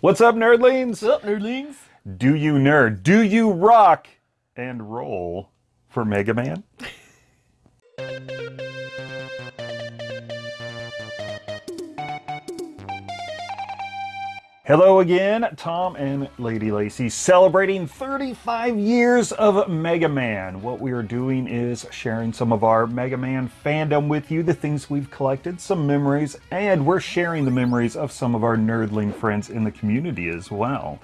What's up, nerdlings? What's up, nerdlings? Do you nerd? Do you rock and roll for Mega Man? Hello again, Tom and Lady Lacy celebrating 35 years of Mega Man. What we are doing is sharing some of our Mega Man fandom with you, the things we've collected, some memories, and we're sharing the memories of some of our nerdling friends in the community as well.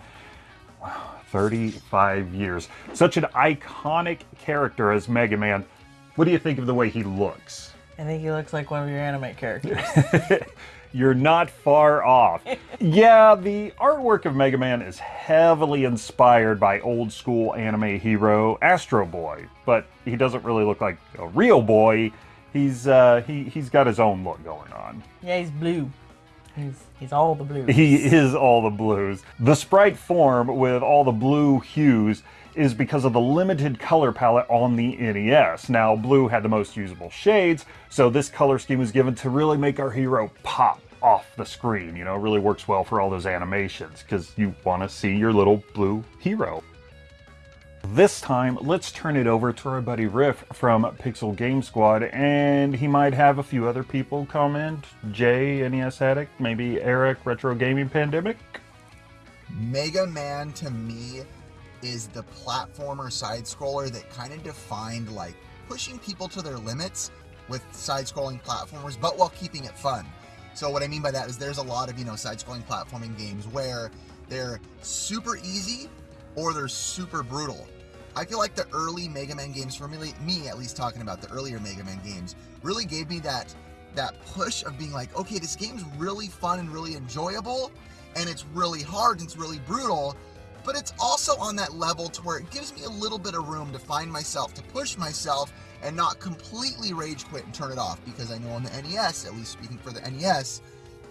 Wow, 35 years. Such an iconic character as Mega Man. What do you think of the way he looks? I think he looks like one of your anime characters. You're not far off. yeah, the artwork of Mega Man is heavily inspired by old school anime hero Astro Boy, but he doesn't really look like a real boy. He's uh, he he's got his own look going on. Yeah, he's blue. He's he's all the blues. He is all the blues. The sprite form with all the blue hues is because of the limited color palette on the NES. Now, blue had the most usable shades, so this color scheme was given to really make our hero pop off the screen. You know, it really works well for all those animations because you want to see your little blue hero. This time, let's turn it over to our buddy Riff from Pixel Game Squad, and he might have a few other people comment. Jay, NES Addict, maybe Eric, Retro Gaming Pandemic. Mega Man to me is the platformer side scroller that kind of defined like pushing people to their limits with side scrolling platformers, but while keeping it fun. So what I mean by that is there's a lot of, you know, side-scrolling platforming games where they're super easy or they're super brutal. I feel like the early Mega Man games, for me, me at least talking about the earlier Mega Man games, really gave me that that push of being like, okay, this game's really fun and really enjoyable, and it's really hard and it's really brutal, but it's also on that level to where it gives me a little bit of room to find myself, to push myself, and not completely rage quit and turn it off because I know on the NES, at least speaking for the NES,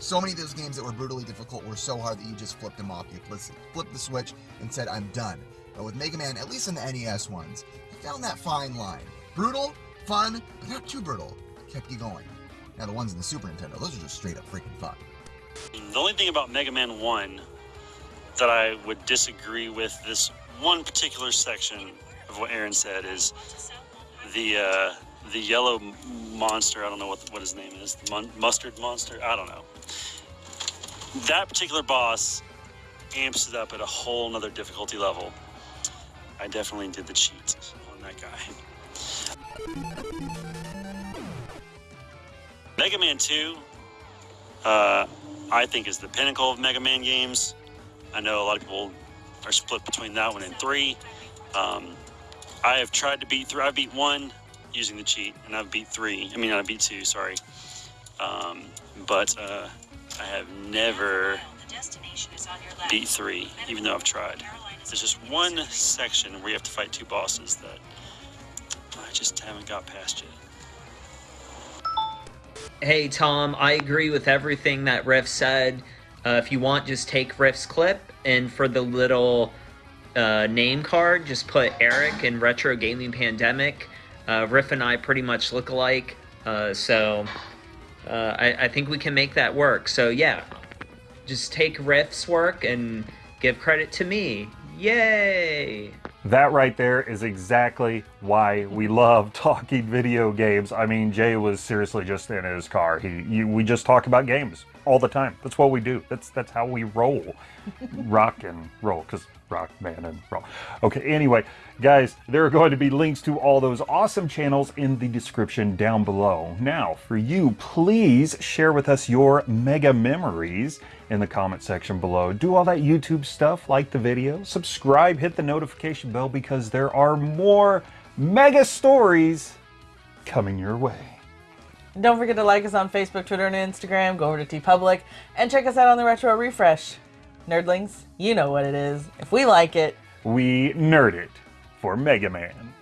so many of those games that were brutally difficult were so hard that you just flipped them off. You flipped the switch and said, I'm done. But with Mega Man, at least in the NES ones, I found that fine line. Brutal, fun, but not too brutal. Kept you going. Now the ones in the Super Nintendo, those are just straight up freaking fun. The only thing about Mega Man 1 that I would disagree with this one particular section of what Aaron said is the uh, the yellow monster. I don't know what what his name is. Mon- mustard monster. I don't know. That particular boss amps it up at a whole nother difficulty level. I definitely did the cheat on that guy. Mega Man 2, uh, I think, is the pinnacle of Mega Man games. I know a lot of people are split between that one and 3. Um, I have tried to beat three. I beat one using the cheat, and I've beat three. I mean, I beat two. Sorry, um, but uh, I have never beat three, even though I've tried. There's just one section where you have to fight two bosses that I just haven't got past yet. Hey Tom, I agree with everything that Riff said. Uh, if you want, just take Riff's clip, and for the little uh, name card, just put Eric in Retro Gaming Pandemic. Uh, Riff and I pretty much look alike, uh, so uh, I, I, think we can make that work. So yeah, just take Riff's work and give credit to me. Yay! That right there is exactly why we love talking video games. I mean, Jay was seriously just in his car. He, you, we just talk about games all the time. That's what we do. That's that's how we roll, rock and roll. Because rock, man, and roll. Okay, anyway, guys, there are going to be links to all those awesome channels in the description down below. Now, for you, please share with us your mega memories in the comment section below. Do all that YouTube stuff, like the video, subscribe, hit the notification bell because there are more mega stories coming your way. Don't forget to like us on Facebook, Twitter, and Instagram. Go over to TeePublic and check us out on the Retro Refresh. Nerdlings, you know what it is. If we like it, we nerd it for Mega Man.